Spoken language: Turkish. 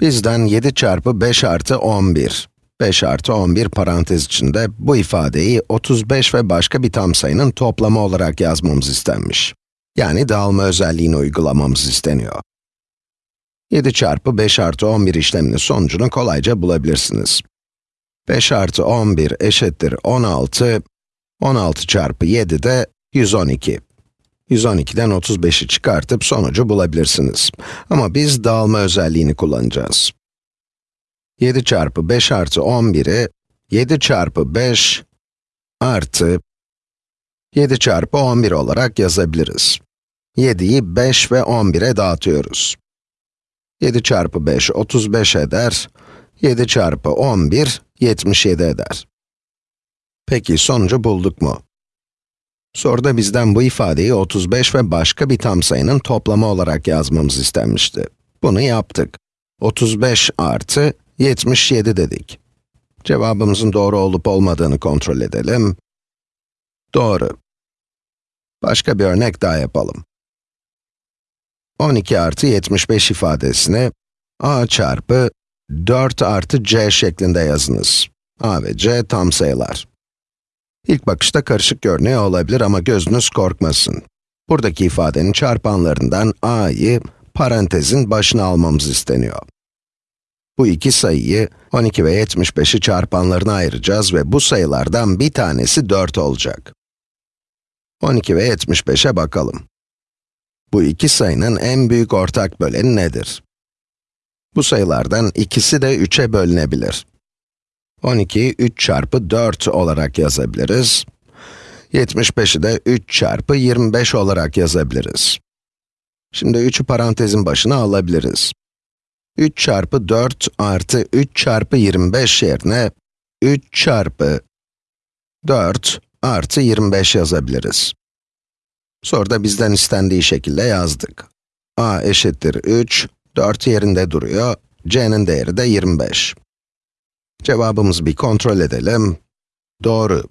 Bizden 7 çarpı 5 artı 11. 5 artı 11 parantez içinde bu ifadeyi 35 ve başka bir tam sayının toplamı olarak yazmamız istenmiş. Yani dağılma özelliğini uygulamamız isteniyor. 7 çarpı 5 artı 11 işleminin sonucunu kolayca bulabilirsiniz. 5 artı 11 eşittir 16, 16 çarpı 7 de 112. 112'den 35'i çıkartıp sonucu bulabilirsiniz. Ama biz dağılma özelliğini kullanacağız. 7 çarpı 5 artı 11'i 7 çarpı 5 artı 7 çarpı 11 olarak yazabiliriz. 7'yi 5 ve 11'e dağıtıyoruz. 7 çarpı 5, 35 eder. 7 çarpı 11, 77 eder. Peki sonucu bulduk mu? Soruda bizden bu ifadeyi 35 ve başka bir tam sayının toplamı olarak yazmamız istenmişti. Bunu yaptık. 35 artı 77 dedik. Cevabımızın doğru olup olmadığını kontrol edelim. Doğru. Başka bir örnek daha yapalım. 12 artı 75 ifadesini a çarpı 4 artı c şeklinde yazınız. a ve c tam sayılar. İlk bakışta karışık görünüyor olabilir ama gözünüz korkmasın. Buradaki ifadenin çarpanlarından a'yı parantezin başına almamız isteniyor. Bu iki sayıyı 12 ve 75'i çarpanlarına ayıracağız ve bu sayılardan bir tanesi 4 olacak. 12 ve 75'e bakalım. Bu iki sayının en büyük ortak böleni nedir? Bu sayılardan ikisi de 3'e bölünebilir. 12'yi 3 çarpı 4 olarak yazabiliriz. 75'i de 3 çarpı 25 olarak yazabiliriz. Şimdi 3'ü parantezin başına alabiliriz. 3 çarpı 4 artı 3 çarpı 25 yerine 3 çarpı 4 artı 25 yazabiliriz. Soruda bizden istendiği şekilde yazdık. a eşittir 3, 4 yerinde duruyor, c'nin değeri de 25. Cevabımızı bir kontrol edelim. Doğru.